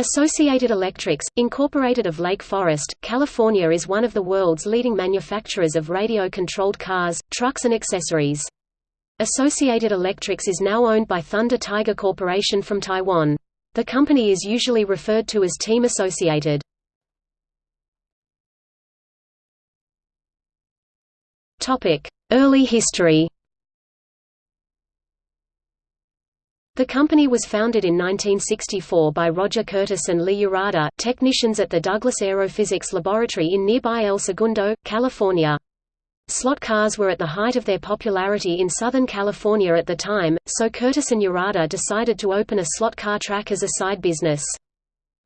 Associated Electrics, Incorporated of Lake Forest, California is one of the world's leading manufacturers of radio-controlled cars, trucks and accessories. Associated Electrics is now owned by Thunder Tiger Corporation from Taiwan. The company is usually referred to as Team Associated. Early history The company was founded in 1964 by Roger Curtis and Lee Urata, technicians at the Douglas Aerophysics Laboratory in nearby El Segundo, California. Slot cars were at the height of their popularity in Southern California at the time, so Curtis and Urata decided to open a slot car track as a side business.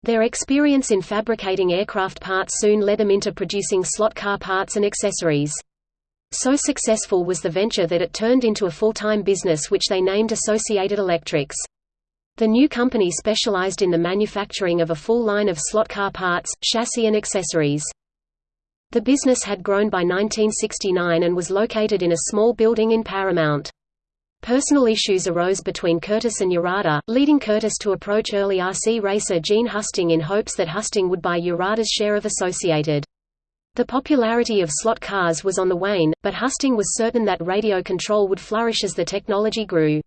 Their experience in fabricating aircraft parts soon led them into producing slot car parts and accessories. So successful was the venture that it turned into a full-time business which they named Associated Electrics. The new company specialized in the manufacturing of a full line of slot car parts, chassis and accessories. The business had grown by 1969 and was located in a small building in Paramount. Personal issues arose between Curtis and Urata, leading Curtis to approach early RC racer Gene Husting in hopes that Husting would buy Urata's share of Associated. The popularity of slot cars was on the wane, but Husting was certain that radio control would flourish as the technology grew.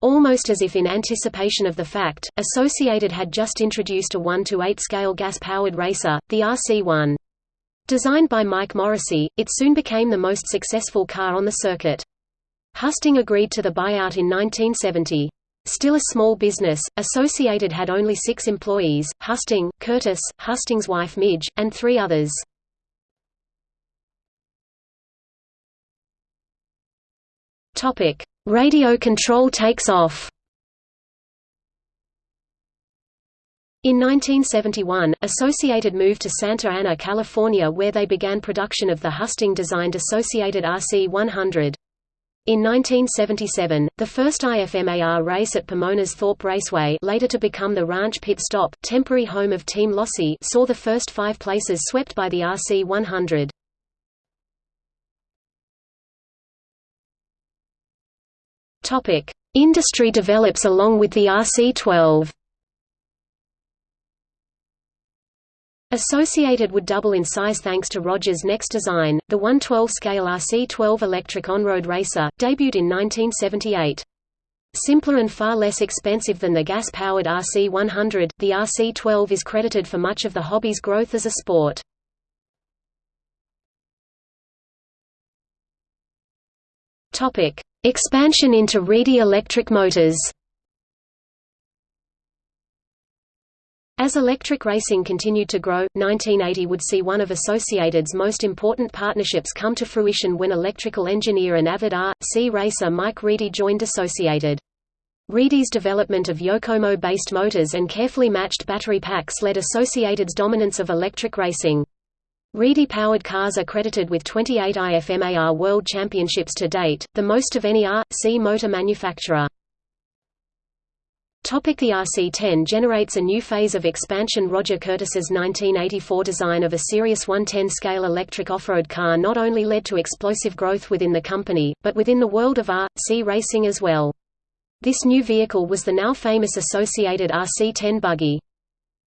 Almost as if in anticipation of the fact, Associated had just introduced a 1-to-8 scale gas-powered racer, the RC-1. Designed by Mike Morrissey, it soon became the most successful car on the circuit. Husting agreed to the buyout in 1970. Still a small business, Associated had only six employees, Husting, Curtis, Husting's wife Midge, and three others. Topic: Radio control takes off. In 1971, Associated moved to Santa Ana, California where they began production of the Husting-designed Associated RC-100. In 1977, the first IFMAR race at Pomona's Thorpe Raceway later to become the Ranch Pit Stop temporary home of Team Losi saw the first five places swept by the RC-100. Topic: Industry develops along with the RC-12. Associated would double in size thanks to Rogers' next design, the 112 scale RC-12 electric on-road racer, debuted in 1978. Simpler and far less expensive than the gas-powered RC-100, the RC-12 is credited for much of the hobby's growth as a sport. Expansion into Reedy electric motors As electric racing continued to grow, 1980 would see one of Associated's most important partnerships come to fruition when electrical engineer and avid R.C. racer Mike Reedy joined Associated. Reedy's development of Yokomo-based motors and carefully matched battery packs led Associated's dominance of electric racing. Reedy-powered cars are credited with 28 IFMAR World Championships to date, the most of any R.C. motor manufacturer. Topic the RC-10 generates a new phase of expansion Roger Curtis's 1984 design of a serious 110 scale electric off-road car not only led to explosive growth within the company, but within the world of R.C. racing as well. This new vehicle was the now famous Associated RC-10 buggy.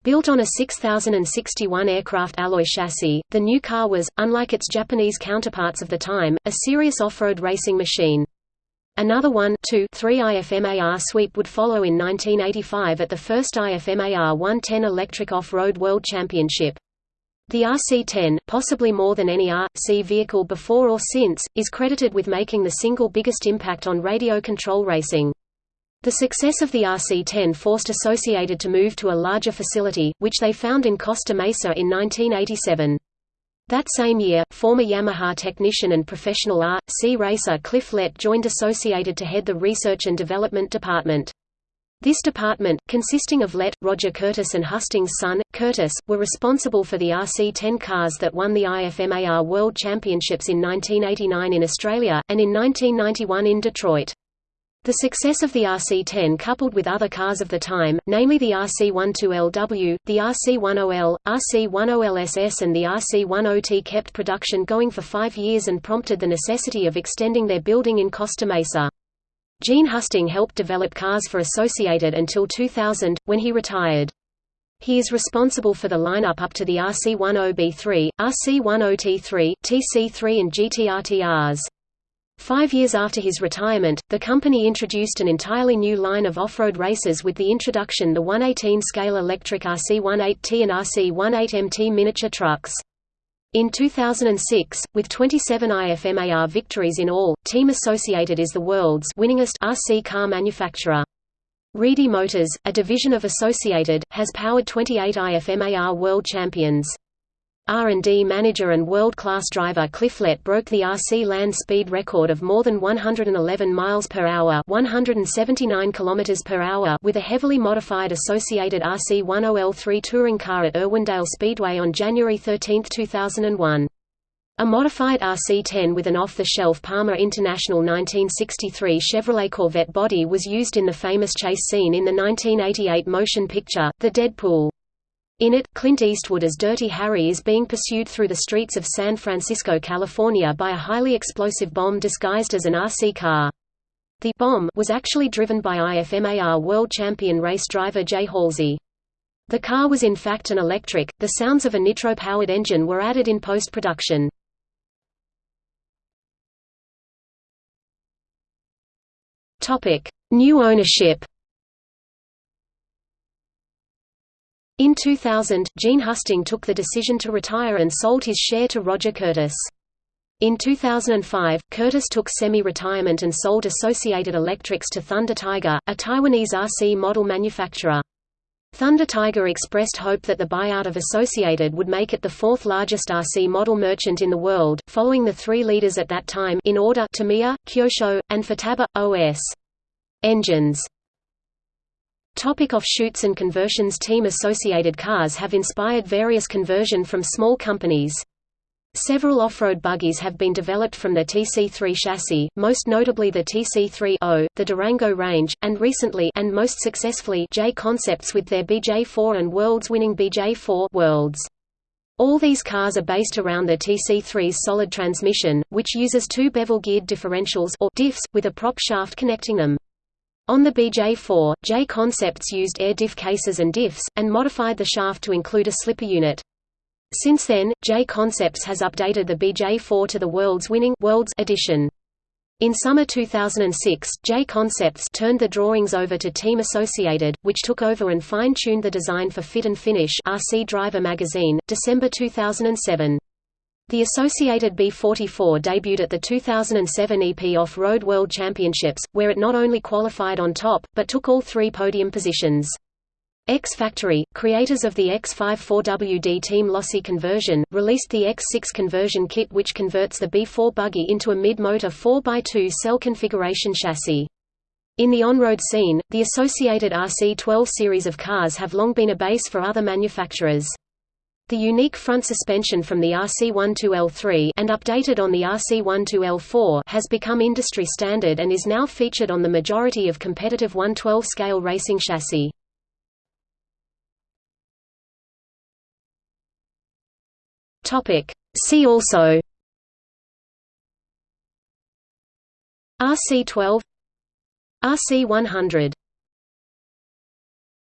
Built on a 6061 aircraft alloy chassis, the new car was, unlike its Japanese counterparts of the time, a serious off-road racing machine. Another 1 2, 3 IFMAR sweep would follow in 1985 at the first IFMAR 110 Electric Off-Road World Championship. The RC-10, possibly more than any R.C. vehicle before or since, is credited with making the single biggest impact on radio control racing. The success of the RC-10 forced Associated to move to a larger facility, which they found in Costa Mesa in 1987. That same year, former Yamaha technician and professional R.C. racer Cliff Lett joined Associated to head the Research and Development Department. This department, consisting of Lett, Roger Curtis and Husting's son, Curtis, were responsible for the RC-10 cars that won the IFMAR World Championships in 1989 in Australia, and in 1991 in Detroit. The success of the RC-10 coupled with other cars of the time, namely the RC-12LW, the RC-10L, RC-10LSS and the RC-10T kept production going for five years and prompted the necessity of extending their building in Costa Mesa. Gene Husting helped develop cars for Associated until 2000, when he retired. He is responsible for the lineup up to the RC10B3, RC10T3, TC3 and GTRTRs. Five years after his retirement, the company introduced an entirely new line of off-road races with the introduction the 118 scale electric RC18T and RC18MT miniature trucks. In 2006, with 27 IFMAR victories in all, Team Associated is the world's winningest RC car manufacturer. Reedy Motors, a division of Associated, has powered 28 IFMAR world champions. R&D manager and world-class driver Cliff Lett broke the RC land speed record of more than 111 miles per hour, 179 kilometers per hour with a heavily modified associated RC10L3 touring car at Irwindale Speedway on January 13, 2001. A modified RC-10 with an off-the-shelf Parma International 1963 Chevrolet Corvette body was used in the famous chase scene in the 1988 motion picture, The Dead Pool. In it, Clint Eastwood as Dirty Harry is being pursued through the streets of San Francisco, California by a highly explosive bomb disguised as an RC car. The bomb was actually driven by IFMAR world champion race driver Jay Halsey. The car was in fact an electric, the sounds of a nitro-powered engine were added in post-production. New ownership In 2000, Gene Husting took the decision to retire and sold his share to Roger Curtis. In 2005, Curtis took semi-retirement and sold Associated Electrics to Thunder Tiger, a Taiwanese RC model manufacturer. Thunder Tiger expressed hope that the buyout of Associated would make it the fourth largest RC model merchant in the world, following the three leaders at that time in order Tamiya, Kyosho, and Futaba, OS. Engines Topic offshoots and conversions Team associated cars have inspired various conversion from small companies. Several off-road buggies have been developed from the TC3 chassis, most notably the TC3-0, the Durango Range, and recently and most successfully J Concepts with their BJ4 and Worlds-winning BJ4 Worlds. All these cars are based around the TC3's solid transmission, which uses two bevel-geared differentials or diffs, with a prop shaft connecting them. On the BJ4, J Concepts used air diff cases and diffs, and modified the shaft to include a slipper unit. Since then, J Concepts has updated the BJ4 to the world's winning Worlds edition. In summer 2006, J Concepts turned the drawings over to Team Associated, which took over and fine-tuned the design for Fit and Finish RC Driver magazine, December 2007. The Associated B44 debuted at the 2007 EP Off-Road World Championships, where it not only qualified on top, but took all three podium positions. X Factory, creators of the X54WD Team Losi conversion, released the X6 conversion kit which converts the B4 buggy into a mid-motor 4x2 cell configuration chassis. In the on-road scene, the associated RC12 series of cars have long been a base for other manufacturers. The unique front suspension from the RC12L3 and updated on the RC12L4 has become industry standard and is now featured on the majority of competitive 112 scale racing chassis. Topic See also RC12 RC100